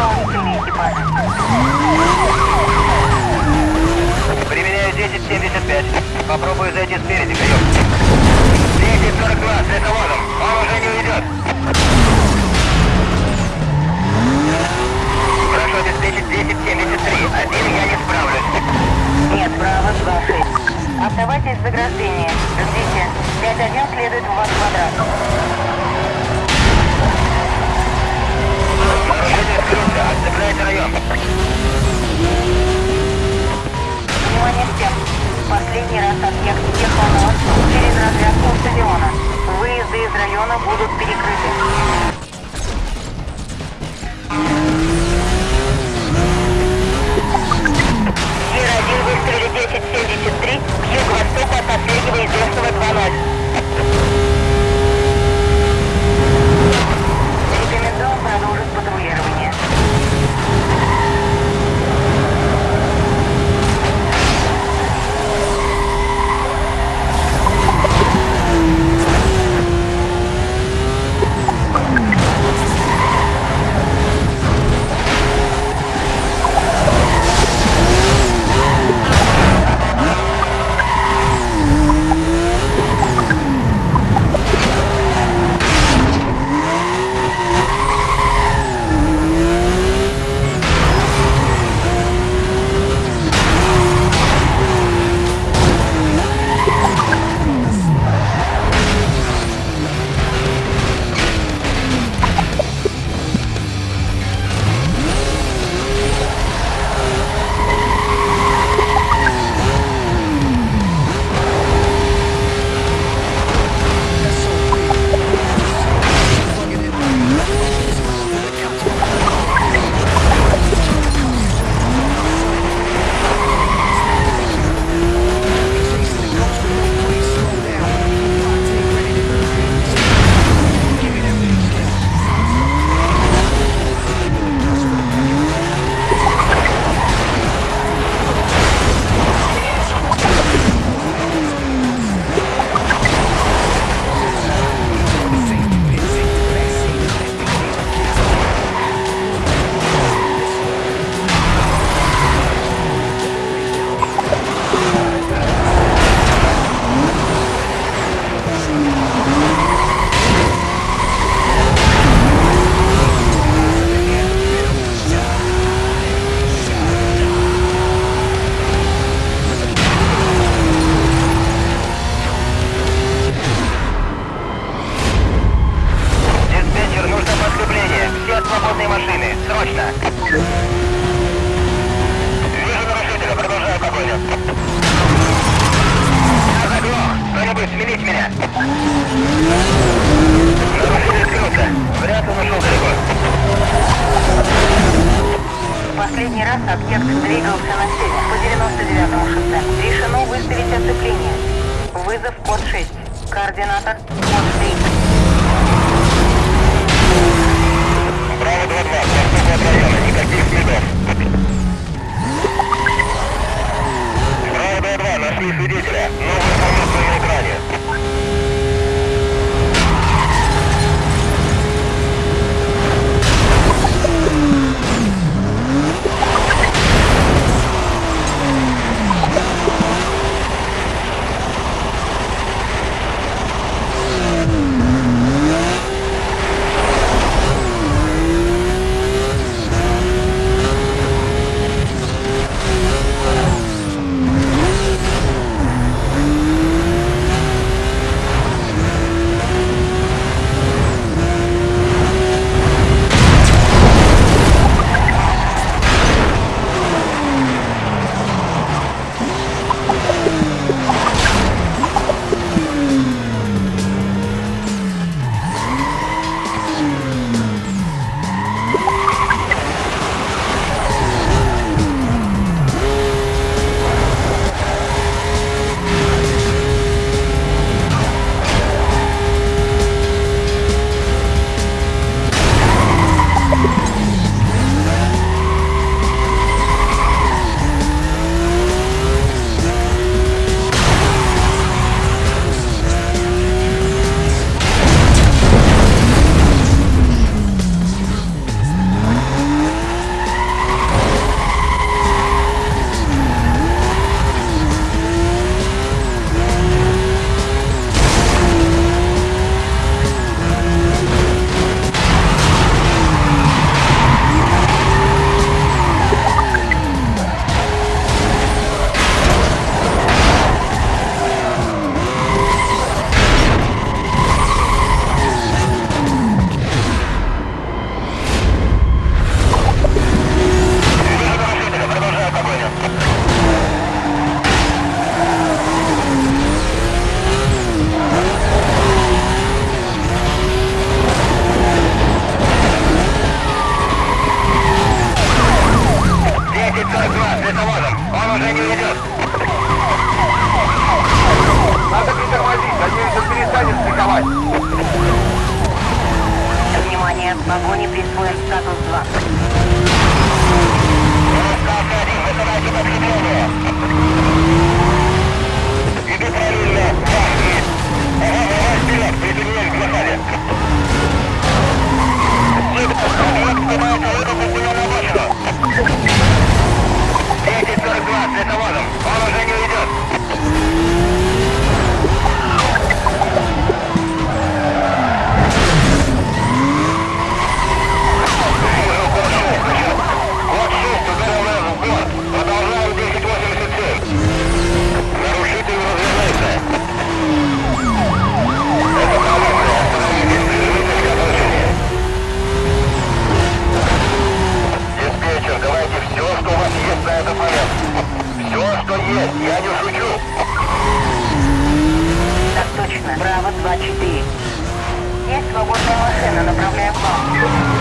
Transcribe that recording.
дополнительные экипажи. Применяю 1075. Попробую зайти спереди, прием. 1042, с лесовозом. Он уже не уйдет. Прошу обеспечить 1073. Один я не справлюсь. Нет, право, 2-6. Оставайтесь в заграждении. Ждите. 5-1 следует в ваш квадрат. свободные машины. Срочно! Вижу нарушителя, продолжаю погоню. Я заглох! Кто-нибудь, смените меня! Нарушитель скрылся. Вряд он ушел далеко. Последний раз объект двигался на север по 99-му шоссе. Решено выставить оцепление. Вызов код 6. Координатор код Внимание, погоне присвоен статус 2. Tendo problema.